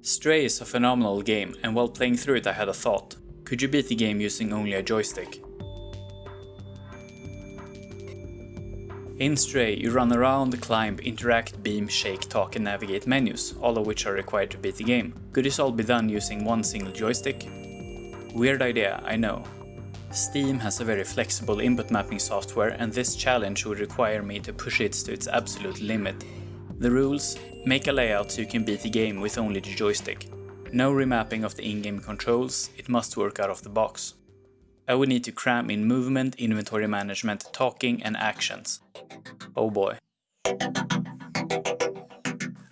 Stray is a phenomenal game and while playing through it I had a thought. Could you beat the game using only a joystick? In Stray, you run around, climb, interact, beam, shake, talk and navigate menus, all of which are required to beat the game. Could this all be done using one single joystick? Weird idea, I know. Steam has a very flexible input mapping software and this challenge would require me to push it to its absolute limit. The rules? Make a layout so you can beat the game with only the joystick. No remapping of the in-game controls, it must work out of the box. Uh, I would need to cram in movement, inventory management, talking and actions. Oh boy.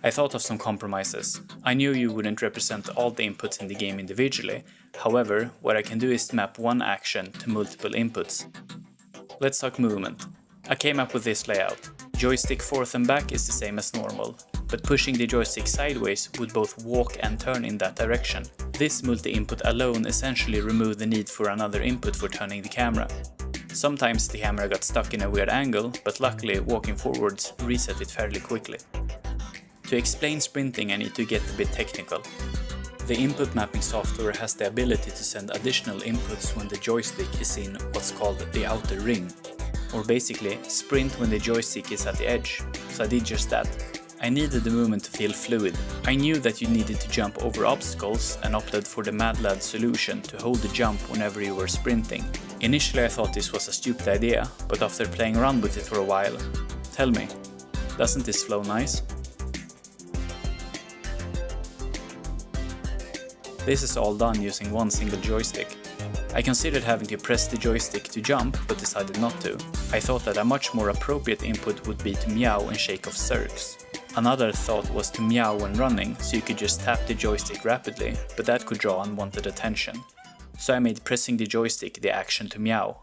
I thought of some compromises. I knew you wouldn't represent all the inputs in the game individually, however, what I can do is map one action to multiple inputs. Let's talk movement. I came up with this layout. Joystick forth and back is the same as normal, but pushing the joystick sideways would both walk and turn in that direction. This multi-input alone essentially removed the need for another input for turning the camera. Sometimes the camera got stuck in a weird angle, but luckily walking forwards reset it fairly quickly. To explain sprinting I need to get a bit technical. The input mapping software has the ability to send additional inputs when the joystick is in what's called the outer ring. Or basically, sprint when the joystick is at the edge. So I did just that. I needed the movement to feel fluid. I knew that you needed to jump over obstacles and opted for the MadLad solution to hold the jump whenever you were sprinting. Initially I thought this was a stupid idea, but after playing around with it for a while, tell me, doesn't this flow nice? This is all done using one single joystick. I considered having to press the joystick to jump, but decided not to. I thought that a much more appropriate input would be to meow and shake off Zurks. Another thought was to meow when running, so you could just tap the joystick rapidly, but that could draw unwanted attention. So I made pressing the joystick the action to meow.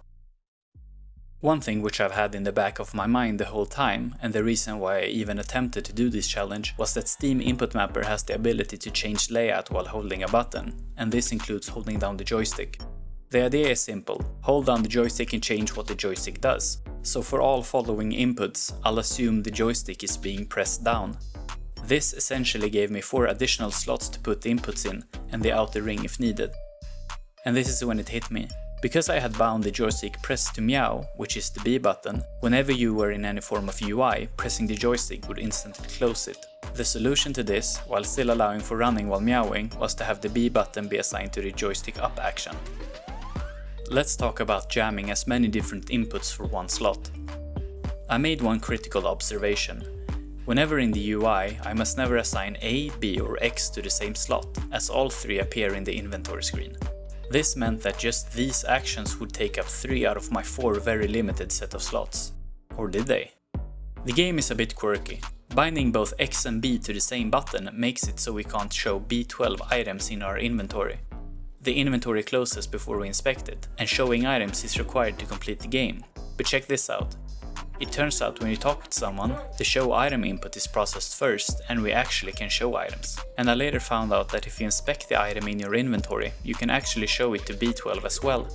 One thing which I've had in the back of my mind the whole time, and the reason why I even attempted to do this challenge, was that Steam Input Mapper has the ability to change layout while holding a button, and this includes holding down the joystick. The idea is simple, hold down the joystick and change what the joystick does. So for all following inputs, I'll assume the joystick is being pressed down. This essentially gave me 4 additional slots to put the inputs in and the outer ring if needed. And this is when it hit me. Because I had bound the joystick pressed to meow, which is the B button, whenever you were in any form of UI, pressing the joystick would instantly close it. The solution to this, while still allowing for running while meowing, was to have the B button be assigned to the joystick up action. Let's talk about jamming as many different inputs for one slot. I made one critical observation. Whenever in the UI, I must never assign A, B or X to the same slot, as all three appear in the inventory screen. This meant that just these actions would take up 3 out of my 4 very limited set of slots. Or did they? The game is a bit quirky. Binding both X and B to the same button makes it so we can't show B12 items in our inventory. The inventory closes before we inspect it, and showing items is required to complete the game. But check this out. It turns out when you talk with someone, the show item input is processed first and we actually can show items. And I later found out that if you inspect the item in your inventory, you can actually show it to B12 as well.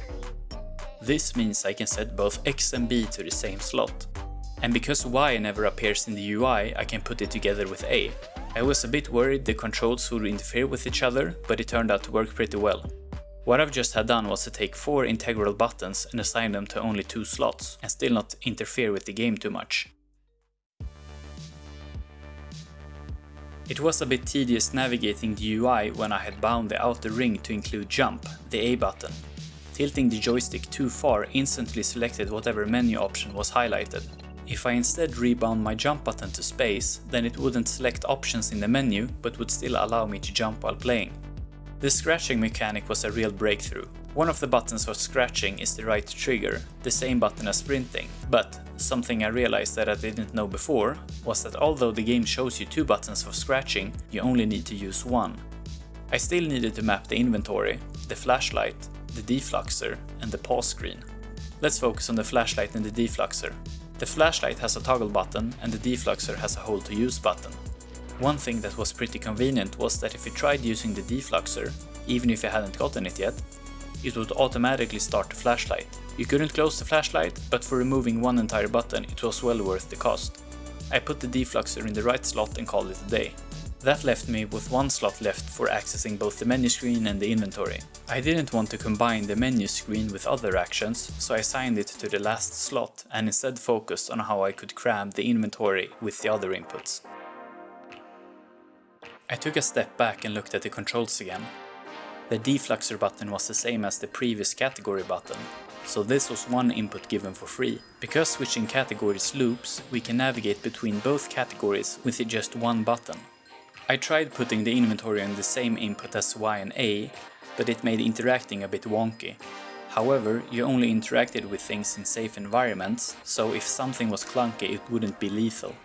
This means I can set both X and B to the same slot. And because Y never appears in the UI, I can put it together with A. I was a bit worried the controls would interfere with each other, but it turned out to work pretty well. What I've just had done was to take four integral buttons and assign them to only two slots, and still not interfere with the game too much. It was a bit tedious navigating the UI when I had bound the outer ring to include jump, the A button. Tilting the joystick too far instantly selected whatever menu option was highlighted. If I instead rebound my jump button to space, then it wouldn't select options in the menu, but would still allow me to jump while playing. The scratching mechanic was a real breakthrough. One of the buttons for scratching is the right trigger, the same button as sprinting, but something I realized that I didn't know before was that although the game shows you two buttons for scratching, you only need to use one. I still needed to map the inventory, the flashlight, the defluxor and the pause screen. Let's focus on the flashlight and the defluxor. The flashlight has a toggle button and the defluxor has a hold to use button. One thing that was pretty convenient was that if you tried using the defluxor, even if you hadn't gotten it yet, it would automatically start the flashlight. You couldn't close the flashlight, but for removing one entire button it was well worth the cost. I put the defluxor in the right slot and called it a day. That left me with one slot left for accessing both the menu screen and the inventory. I didn't want to combine the menu screen with other actions, so I assigned it to the last slot and instead focused on how I could cram the inventory with the other inputs. I took a step back and looked at the controls again. The defluxor button was the same as the previous category button, so this was one input given for free. Because switching categories loops, we can navigate between both categories with just one button. I tried putting the inventory on the same input as Y and A, but it made interacting a bit wonky. However, you only interacted with things in safe environments, so if something was clunky it wouldn't be lethal.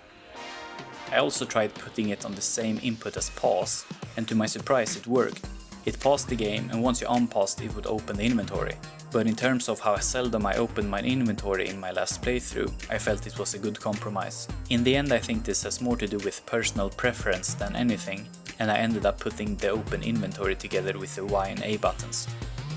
I also tried putting it on the same input as pause, and to my surprise it worked. It paused the game and once you unpaused it would open the inventory. But in terms of how seldom I opened my inventory in my last playthrough, I felt it was a good compromise. In the end I think this has more to do with personal preference than anything, and I ended up putting the open inventory together with the Y and A buttons.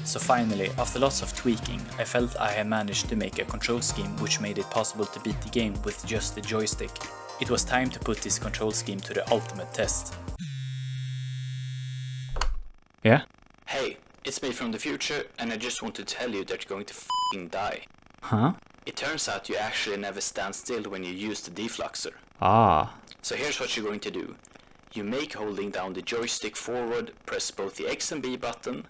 So finally, after lots of tweaking, I felt I had managed to make a control scheme which made it possible to beat the game with just the joystick. It was time to put this control scheme to the ultimate test. Yeah? Hey, it's me from the future and I just want to tell you that you're going to f***ing die. Huh? It turns out you actually never stand still when you use the defluxor. Ah. So here's what you're going to do. You make holding down the joystick forward, press both the X and B button,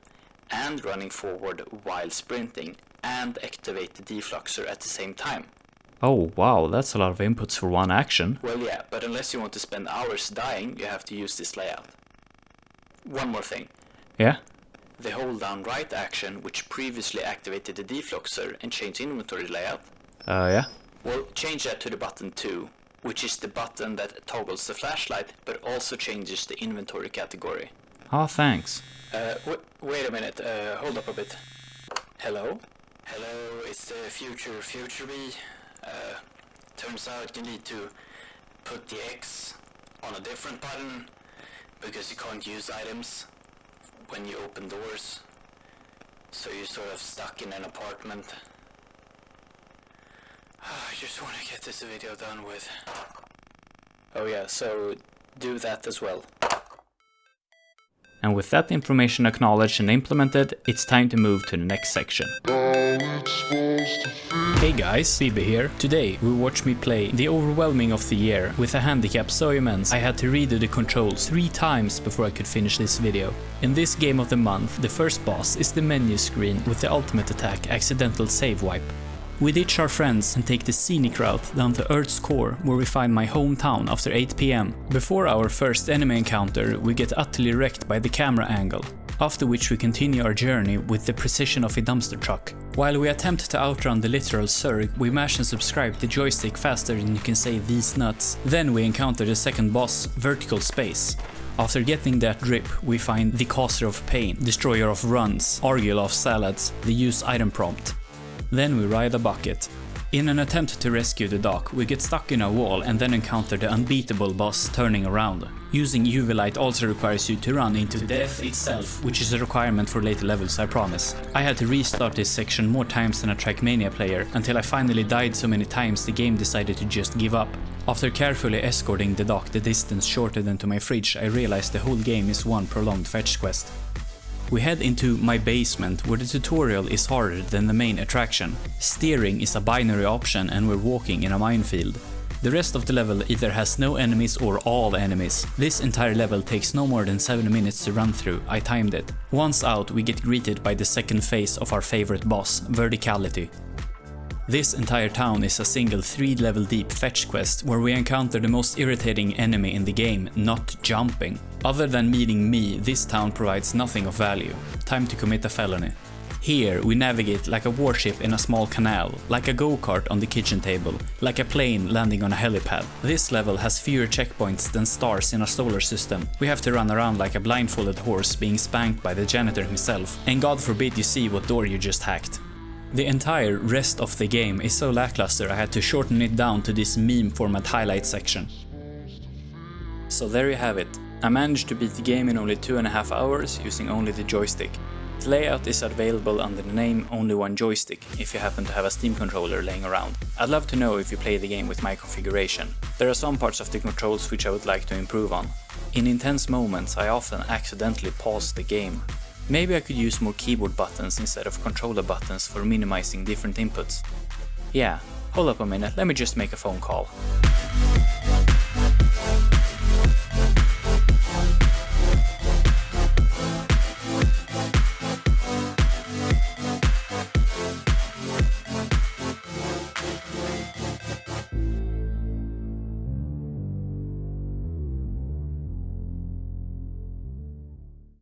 and running forward while sprinting, and activate the defluxor at the same time. Oh wow, that's a lot of inputs for one action. Well yeah, but unless you want to spend hours dying, you have to use this layout. One more thing. Yeah? The hold down right action, which previously activated the defluxor and changed inventory layout, Uh, yeah? well change that to the button 2, which is the button that toggles the flashlight but also changes the inventory category. Ah, thanks. Uh, wait a minute, uh, hold up a bit. Hello? Hello, it's the future future me. Uh, turns out you need to put the X on a different button because you can't use items when you open doors. So you're sort of stuck in an apartment. I just want to get this video done with. Oh yeah, so do that as well. And with that information acknowledged and implemented, it's time to move to the next section. Hey guys, Bibi here. Today we watch me play the overwhelming of the year with a handicap so immense I had to redo the controls three times before I could finish this video. In this game of the month, the first boss is the menu screen with the ultimate attack accidental save wipe. We ditch our friends and take the scenic route down to Earth's core where we find my hometown after 8pm. Before our first enemy encounter we get utterly wrecked by the camera angle, after which we continue our journey with the precision of a dumpster truck. While we attempt to outrun the literal Zurk, we mash and subscribe the joystick faster than you can say these nuts. Then we encounter the second boss, Vertical Space. After getting that drip, we find the Causer of Pain, Destroyer of Runs, Argyll of Salads, the Use Item Prompt. Then we ride a bucket. In an attempt to rescue the dock, we get stuck in a wall and then encounter the unbeatable boss turning around. Using UV light also requires you to run into death itself, which is a requirement for later levels I promise. I had to restart this section more times than a Trackmania player, until I finally died so many times the game decided to just give up. After carefully escorting the dock the distance shorter than to my fridge, I realized the whole game is one prolonged fetch quest. We head into my basement where the tutorial is harder than the main attraction. Steering is a binary option and we're walking in a minefield. The rest of the level either has no enemies or all enemies. This entire level takes no more than 7 minutes to run through, I timed it. Once out we get greeted by the second phase of our favorite boss, Verticality. This entire town is a single 3 level deep fetch quest where we encounter the most irritating enemy in the game, not jumping. Other than meeting me, this town provides nothing of value. Time to commit a felony. Here we navigate like a warship in a small canal, like a go-kart on the kitchen table, like a plane landing on a helipad. This level has fewer checkpoints than stars in a solar system. We have to run around like a blindfolded horse being spanked by the janitor himself, and god forbid you see what door you just hacked. The entire rest of the game is so lackluster I had to shorten it down to this meme format highlight section. So there you have it. I managed to beat the game in only two and a half hours using only the joystick. The layout is available under the name Only One Joystick if you happen to have a Steam controller laying around. I'd love to know if you play the game with my configuration. There are some parts of the controls which I would like to improve on. In intense moments I often accidentally pause the game. Maybe I could use more keyboard buttons instead of controller buttons for minimizing different inputs. Yeah, hold up a minute, let me just make a phone call.